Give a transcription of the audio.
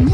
me.